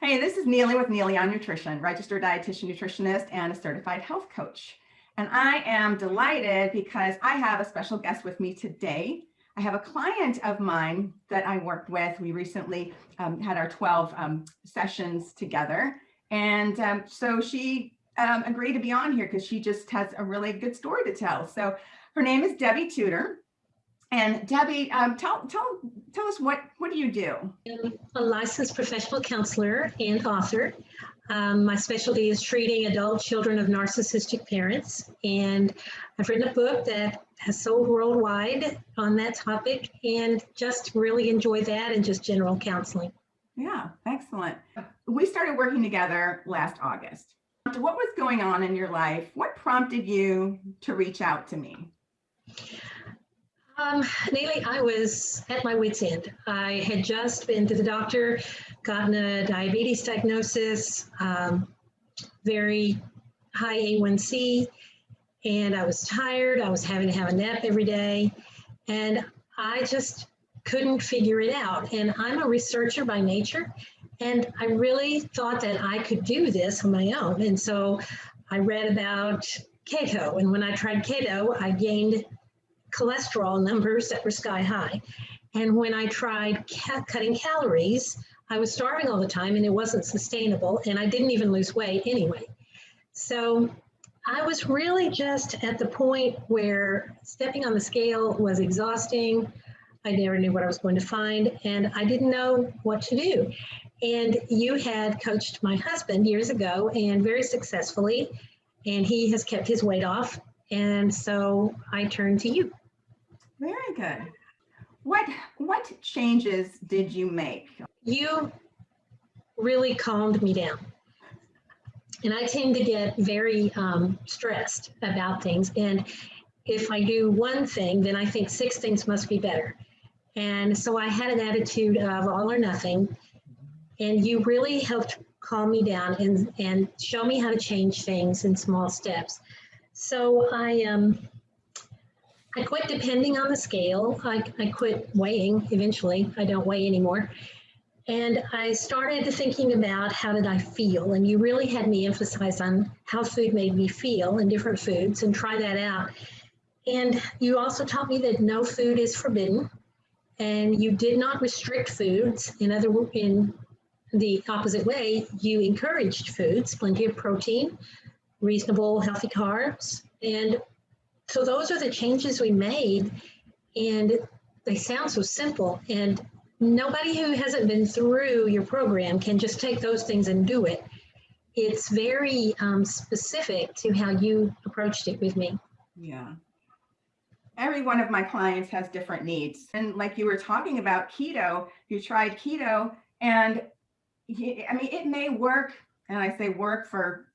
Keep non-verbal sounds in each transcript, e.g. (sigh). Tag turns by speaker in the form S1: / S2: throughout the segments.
S1: Hey, this is Neely with Neely on Nutrition, registered dietitian nutritionist and a certified health coach. And I am delighted because I have a special guest with me today. I have a client of mine that I worked with. We recently um, had our 12 um, sessions together. And um, so she um, agreed to be on here because she just has a really good story to tell. So her name is Debbie Tudor. And Debbie, um, tell, tell, tell us what, what do you do?
S2: I'm a licensed professional counselor and author. Um, my specialty is treating adult children of narcissistic parents. And I've written a book that has sold worldwide on that topic and just really enjoy that and just general counseling.
S1: Yeah, excellent. We started working together last August. What was going on in your life? What prompted you to reach out to me?
S2: Um, I was at my wit's end. I had just been to the doctor, gotten a diabetes diagnosis, um, very high A1C, and I was tired. I was having to have a nap every day, and I just couldn't figure it out. And I'm a researcher by nature, and I really thought that I could do this on my own. And so I read about keto, and when I tried keto, I gained cholesterol numbers that were sky high. And when I tried ca cutting calories, I was starving all the time and it wasn't sustainable. And I didn't even lose weight anyway. So I was really just at the point where stepping on the scale was exhausting. I never knew what I was going to find and I didn't know what to do. And you had coached my husband years ago and very successfully, and he has kept his weight off. And so I turned to you.
S1: Very good. What what changes did you make?
S2: You really calmed me down. And I tend to get very um, stressed about things. And if I do one thing, then I think six things must be better. And so I had an attitude of all or nothing. And you really helped calm me down and, and show me how to change things in small steps. So I um, I quit depending on the scale. I, I quit weighing eventually. I don't weigh anymore. And I started thinking about how did I feel? And you really had me emphasize on how food made me feel in different foods and try that out. And you also taught me that no food is forbidden and you did not restrict foods. In other in the opposite way, you encouraged foods, plenty of protein, reasonable healthy carbs, and so those are the changes we made and they sound so simple and nobody who hasn't been through your program can just take those things and do it. It's very um, specific to how you approached it with me.
S1: Yeah. Every one of my clients has different needs. And like you were talking about keto, you tried keto and I mean, it may work. And I say work for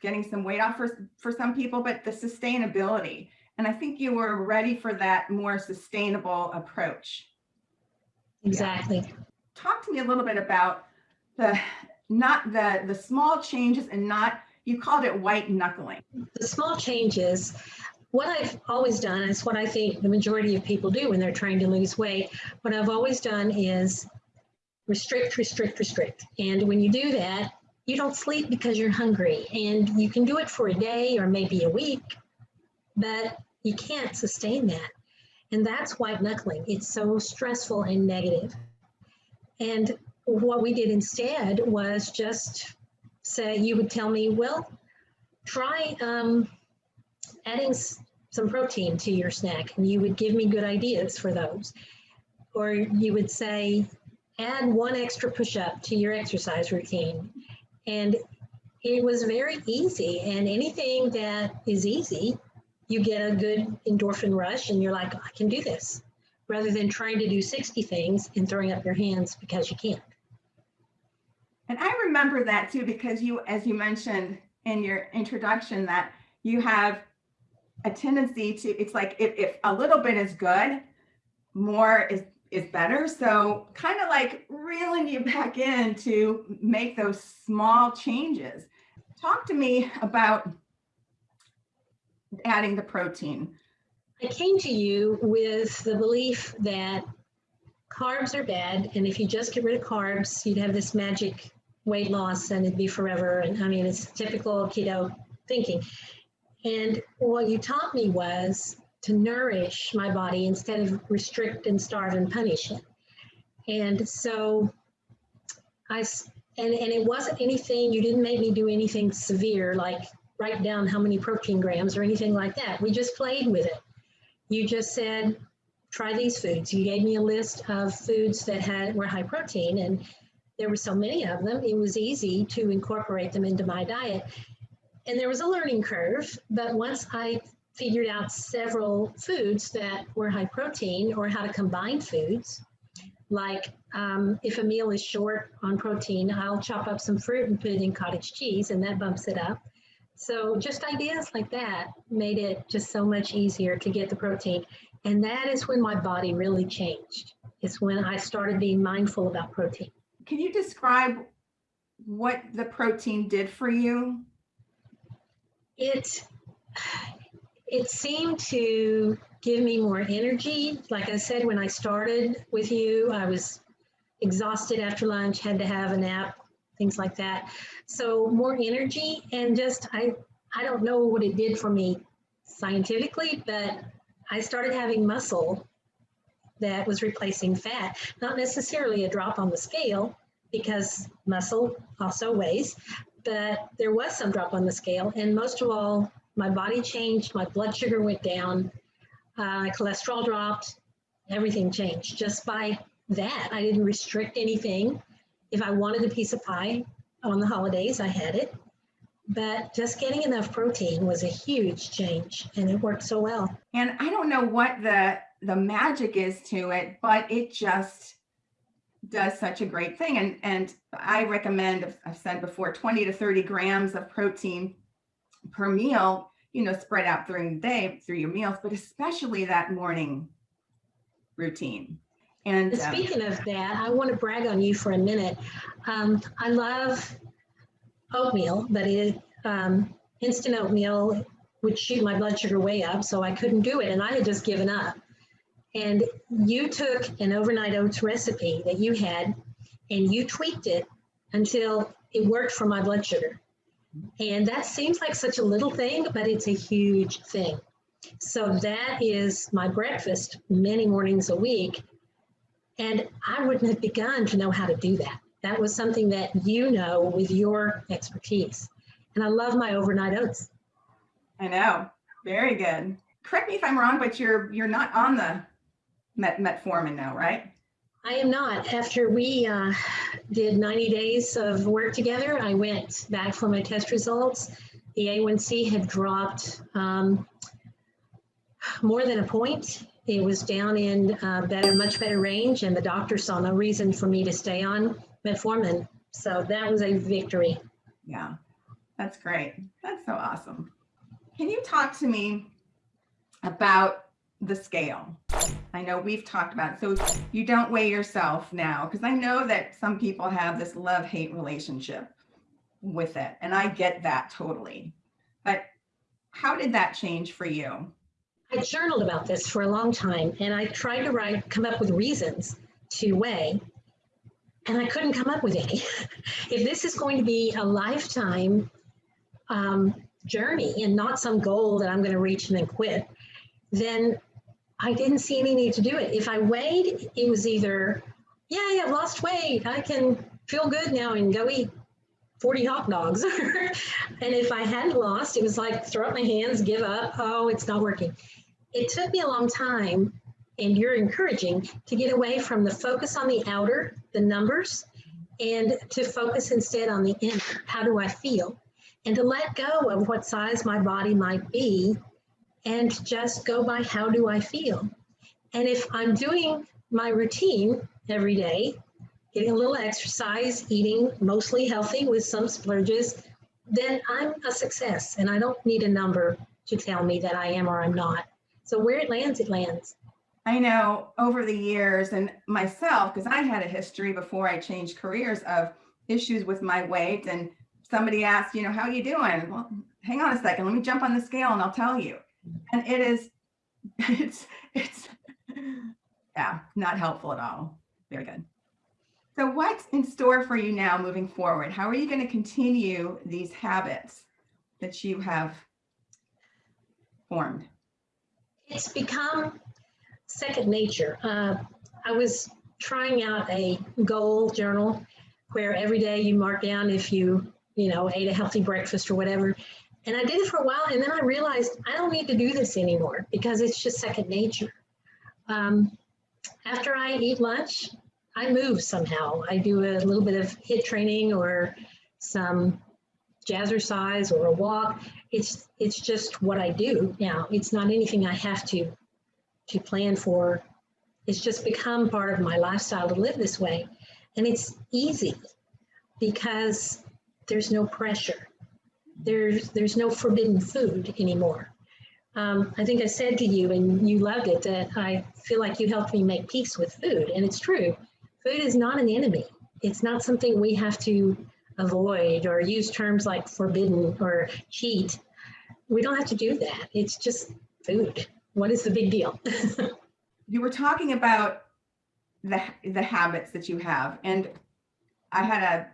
S1: getting some weight off for, for some people, but the sustainability, and I think you were ready for that more sustainable approach.
S2: Exactly. Yeah.
S1: Talk to me a little bit about the not the the small changes and not you called it white knuckling.
S2: The small changes what I've always done is what I think the majority of people do when they're trying to lose weight. What I've always done is restrict, restrict, restrict. And when you do that, you don't sleep because you're hungry. And you can do it for a day or maybe a week, but you can't sustain that. And that's white knuckling. It's so stressful and negative. And what we did instead was just say, you would tell me, well, try um, adding some protein to your snack. And you would give me good ideas for those. Or you would say, add one extra push up to your exercise routine. And it was very easy. And anything that is easy you get a good endorphin rush and you're like, I can do this, rather than trying to do 60 things and throwing up your hands because you can't.
S1: And I remember that too, because you, as you mentioned in your introduction, that you have a tendency to, it's like if, if a little bit is good, more is, is better. So kind of like reeling you (laughs) back in to make those small changes. Talk to me about adding the protein?
S2: I came to you with the belief that carbs are bad. And if you just get rid of carbs, you'd have this magic weight loss and it'd be forever. And I mean, it's typical keto thinking. And what you taught me was to nourish my body instead of restrict and starve and punish it. And so I, and, and it wasn't anything, you didn't make me do anything severe, like write down how many protein grams or anything like that. We just played with it. You just said, try these foods. You gave me a list of foods that had were high protein, and there were so many of them. It was easy to incorporate them into my diet. And there was a learning curve, but once I figured out several foods that were high protein or how to combine foods, like um, if a meal is short on protein, I'll chop up some fruit and put it in cottage cheese, and that bumps it up. So just ideas like that made it just so much easier to get the protein. And that is when my body really changed. It's when I started being mindful about protein.
S1: Can you describe what the protein did for you?
S2: It it seemed to give me more energy. Like I said, when I started with you, I was exhausted after lunch, had to have a nap, things like that. So more energy and just I I don't know what it did for me scientifically, but I started having muscle that was replacing fat. Not necessarily a drop on the scale because muscle also weighs, but there was some drop on the scale. And most of all, my body changed, my blood sugar went down, uh, cholesterol dropped, everything changed just by that. I didn't restrict anything. If I wanted a piece of pie on the holidays, I had it. But just getting enough protein was a huge change and it worked so well.
S1: And I don't know what the the magic is to it, but it just does such a great thing. And and I recommend, I've- said before, 20 to 30 grams of protein per meal, you know, spread out during the day through your meals, but especially that morning routine.
S2: And
S1: um,
S2: speaking of that, I want to brag on you for a minute. Um, I love oatmeal, but it, um, instant oatmeal would shoot my blood sugar way up, so I couldn't do it, and I had just given up. And you took an overnight oats recipe that you had, and you tweaked it until it worked for my blood sugar. And that seems like such a little thing, but it's a huge thing. So that is my breakfast many mornings a week. And I wouldn't have begun to know how to do that. That was something that you know with your expertise. And I love my overnight oats.
S1: I know, very good. Correct me if I'm wrong, but you're you're not on the Met Metformin now, right?
S2: I am not. After we uh, did 90 days of work together, I went back for my test results. The A1C had dropped um, more than a point. It was down in uh, better, much better range, and the doctor saw no reason for me to stay on metformin. So that was a victory.
S1: Yeah, that's great. That's so awesome. Can you talk to me about the scale? I know we've talked about it. So you don't weigh yourself now because I know that some people have this love hate relationship with it. And I get that totally. But how did that change for you?
S2: I journaled about this for a long time and I tried to write, come up with reasons to weigh, and I couldn't come up with any. (laughs) if this is going to be a lifetime um, journey and not some goal that I'm going to reach and then quit, then I didn't see any need to do it. If I weighed, it was either, yeah, I've lost weight. I can feel good now and go eat 40 hot dogs. (laughs) and if I hadn't lost, it was like throw up my hands, give up. Oh, it's not working. It took me a long time, and you're encouraging to get away from the focus on the outer, the numbers, and to focus instead on the inner. How do I feel? And to let go of what size my body might be and just go by how do I feel? And if I'm doing my routine every day, getting a little exercise, eating mostly healthy with some splurges, then I'm a success. And I don't need a number to tell me that I am or I'm not. So where it lands, it lands.
S1: I know over the years and myself, because I had a history before I changed careers of issues with my weight. And somebody asked, you know, how are you doing? Well, hang on a second, let me jump on the scale and I'll tell you. And it is, (laughs) it's, it's, yeah, not helpful at all. Very good. So what's in store for you now moving forward? How are you going to continue these habits that you have formed?
S2: It's become second nature. Uh, I was trying out a goal journal where every day you mark down if you, you know, ate a healthy breakfast or whatever. And I did it for a while, and then I realized I don't need to do this anymore because it's just second nature. Um, after I eat lunch, I move somehow. I do a little bit of HIIT training or some jazzercise or a walk. It's it's just what I do now. It's not anything I have to to plan for. It's just become part of my lifestyle to live this way. And it's easy because there's no pressure. There's there's no forbidden food anymore. Um, I think I said to you, and you loved it, that I feel like you helped me make peace with food. And it's true. Food is not an enemy. It's not something we have to avoid or use terms like forbidden or cheat. We don't have to do that. It's just food. What is the big deal? (laughs)
S1: you were talking about the, the habits that you have. And I had a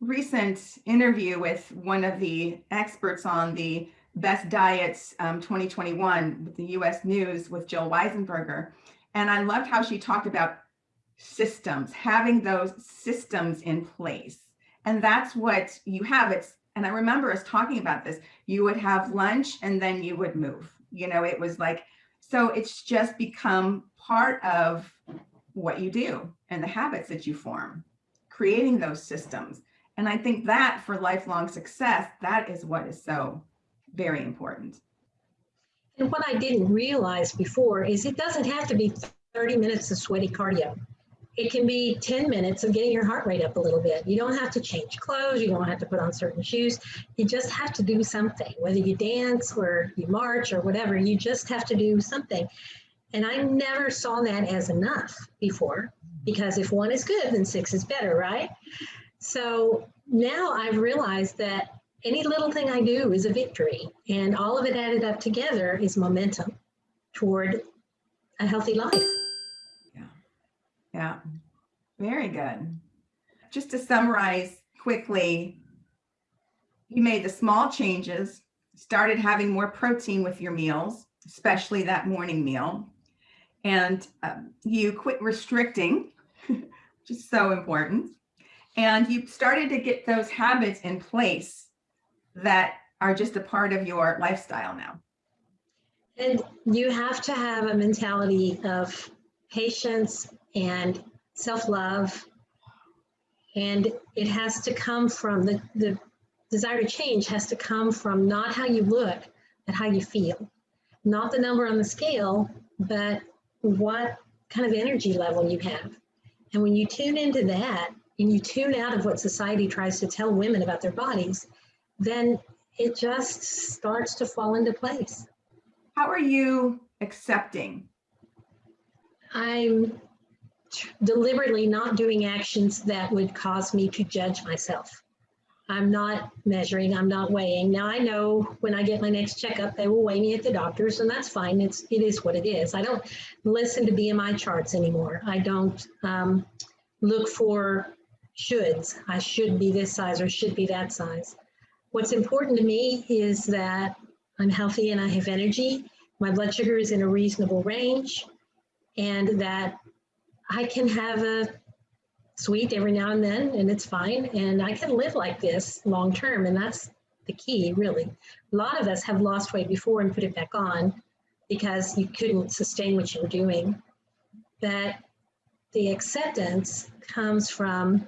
S1: recent interview with one of the experts on the Best Diets um, 2021 with the US News with Jill Weisenberger. And I loved how she talked about systems, having those systems in place. And that's what you have. It's, and I remember us talking about this, you would have lunch and then you would move. You know, it was like, so it's just become part of what you do and the habits that you form, creating those systems. And I think that for lifelong success, that is what is so very important.
S2: And what I didn't realize before is it doesn't have to be 30 minutes of sweaty cardio. It can be 10 minutes of getting your heart rate up a little bit. You don't have to change clothes. You don't have to put on certain shoes. You just have to do something, whether you dance or you march or whatever, you just have to do something. And I never saw that as enough before because if one is good, then six is better, right? So now I've realized that any little thing I do is a victory, and all of it added up together is momentum toward a healthy life.
S1: Yeah. Very good. Just to summarize quickly, you made the small changes, started having more protein with your meals, especially that morning meal, and um, you quit restricting, (laughs) which is so important, and you started to get those habits in place that are just a part of your lifestyle now.
S2: And you have to have a mentality of patience and self-love. And it has to come from the, the desire to change has to come from not how you look, but how you feel. Not the number on the scale, but what kind of energy level you have. And when you tune into that and you tune out of what society tries to tell women about their bodies, then it just starts to fall into place.
S1: How are you accepting?
S2: I'm deliberately not doing actions that would cause me to judge myself. I'm not measuring, I'm not weighing. Now I know when I get my next checkup, they will weigh me at the doctor's and that's fine. It's, it is what it is. I don't listen to BMI charts anymore. I don't um, look for shoulds. I should be this size or should be that size. What's important to me is that I'm healthy and I have energy. My blood sugar is in a reasonable range and that I can have a sweet every now and then and it's fine. And I can live like this long term. And that's the key, really. A lot of us have lost weight before and put it back on because you couldn't sustain what you were doing. But the acceptance comes from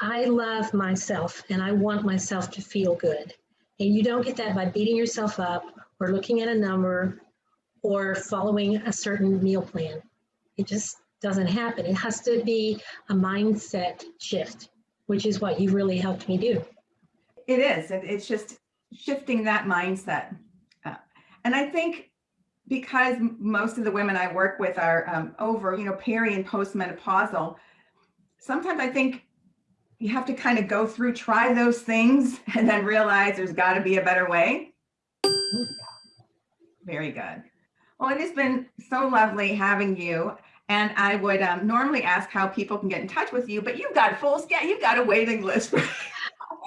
S2: I love myself and I want myself to feel good. And you don't get that by beating yourself up or looking at a number or following a certain meal plan. It just doesn't happen. It has to be a mindset shift, which is what you really helped me do.
S1: It is. It's just shifting that mindset. Uh, and I think because most of the women I work with are um, over, you know, peri and postmenopausal, sometimes I think you have to kind of go through, try those things, (laughs) and then realize there's got to be a better way. Very good. Well, it has been so lovely having you. And I would um, normally ask how people can get in touch with you, but you've got full scan, you've got a waiting list.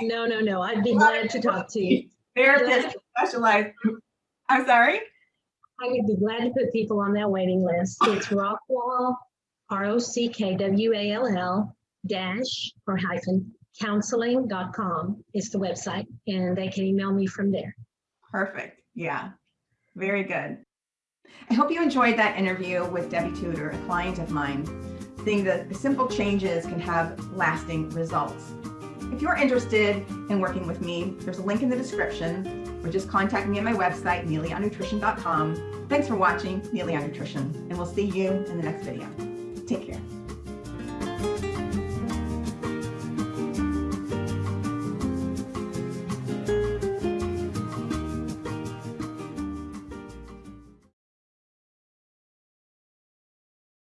S2: No, no, no. I'd be glad to talk to you.
S1: Therapists specialized. I'm sorry?
S2: I would be glad to put people on that waiting list. It's (laughs) Rockwall, R-O-C-K-W-A-L-L dash or hyphen counseling.com is the website and they can email me from there.
S1: Perfect. Yeah, very good. I hope you enjoyed that interview with Debbie Tudor, a client of mine, seeing that simple changes can have lasting results. If you're interested in working with me, there's a link in the description or just contact me at my website, neelyonnutrition.com. Thanks for watching Neely on Nutrition, and we'll see you in the next video. Take care.